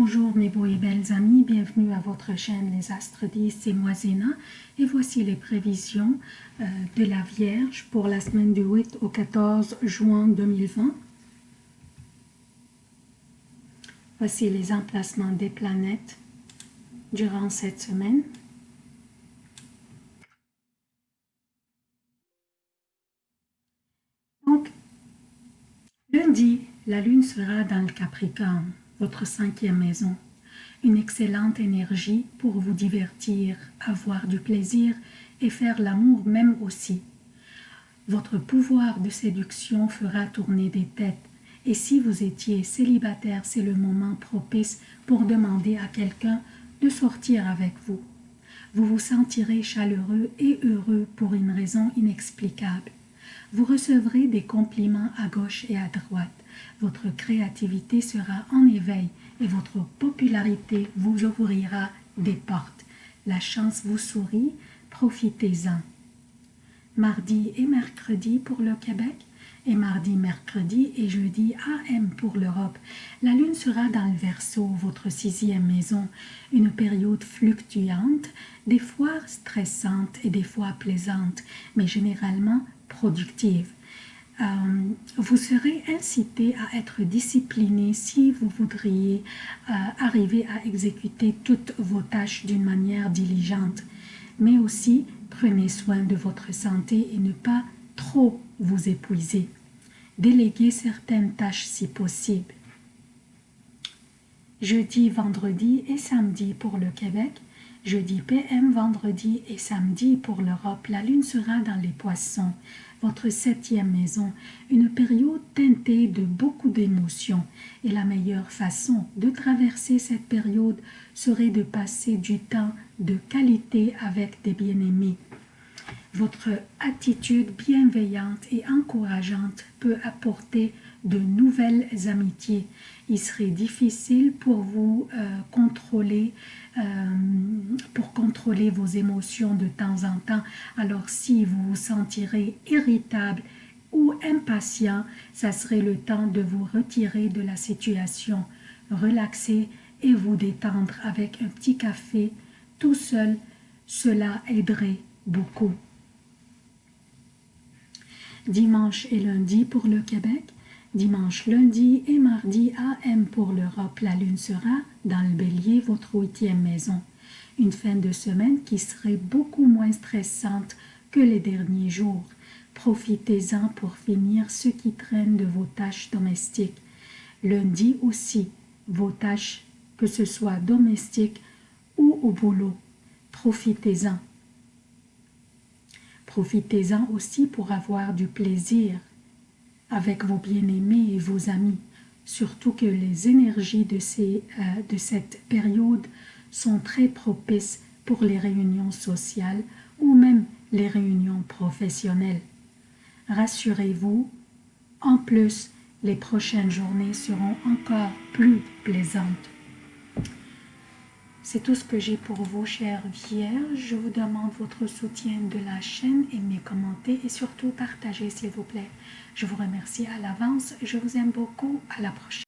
Bonjour mes beaux et belles amis, bienvenue à votre chaîne Les Astres 10, c'est moi Zéna et voici les prévisions euh, de la Vierge pour la semaine du 8 au 14 juin 2020. Voici les emplacements des planètes durant cette semaine. Donc, lundi, la lune sera dans le Capricorne votre cinquième maison. Une excellente énergie pour vous divertir, avoir du plaisir et faire l'amour même aussi. Votre pouvoir de séduction fera tourner des têtes et si vous étiez célibataire, c'est le moment propice pour demander à quelqu'un de sortir avec vous. Vous vous sentirez chaleureux et heureux pour une raison inexplicable. Vous recevrez des compliments à gauche et à droite. Votre créativité sera en éveil et votre popularité vous ouvrira des portes. La chance vous sourit, profitez-en. Mardi et mercredi pour le Québec et mardi, mercredi et jeudi AM pour l'Europe. La lune sera dans le Verseau, votre sixième maison, une période fluctuante, des fois stressante et des fois plaisante, mais généralement productive. Euh, vous serez incité à être discipliné si vous voudriez euh, arriver à exécuter toutes vos tâches d'une manière diligente. Mais aussi, prenez soin de votre santé et ne pas trop vous épuiser. Déléguez certaines tâches si possible. Jeudi, vendredi et samedi pour le Québec, Jeudi PM, vendredi et samedi pour l'Europe, la lune sera dans les poissons, votre septième maison, une période teintée de beaucoup d'émotions. Et la meilleure façon de traverser cette période serait de passer du temps de qualité avec des bien-aimés. Votre attitude bienveillante et encourageante peut apporter de nouvelles amitiés. Il serait difficile pour vous euh, contrôler, euh, contrôler vos émotions de temps en temps. Alors si vous vous sentirez irritable ou impatient, ça serait le temps de vous retirer de la situation, relaxer et vous détendre avec un petit café tout seul. Cela aiderait beaucoup dimanche et lundi pour le Québec, dimanche, lundi et mardi AM pour l'Europe. La lune sera dans le bélier, votre huitième maison. Une fin de semaine qui serait beaucoup moins stressante que les derniers jours. Profitez-en pour finir ce qui traîne de vos tâches domestiques. Lundi aussi, vos tâches, que ce soit domestiques ou au boulot. Profitez-en. Profitez-en aussi pour avoir du plaisir avec vos bien-aimés et vos amis, surtout que les énergies de, ces, euh, de cette période sont très propices pour les réunions sociales ou même les réunions professionnelles. Rassurez-vous, en plus, les prochaines journées seront encore plus plaisantes. C'est tout ce que j'ai pour vous, chers vierges. Je vous demande votre soutien de la chaîne, aimez, commentez et surtout partagez, s'il vous plaît. Je vous remercie à l'avance. Je vous aime beaucoup. À la prochaine.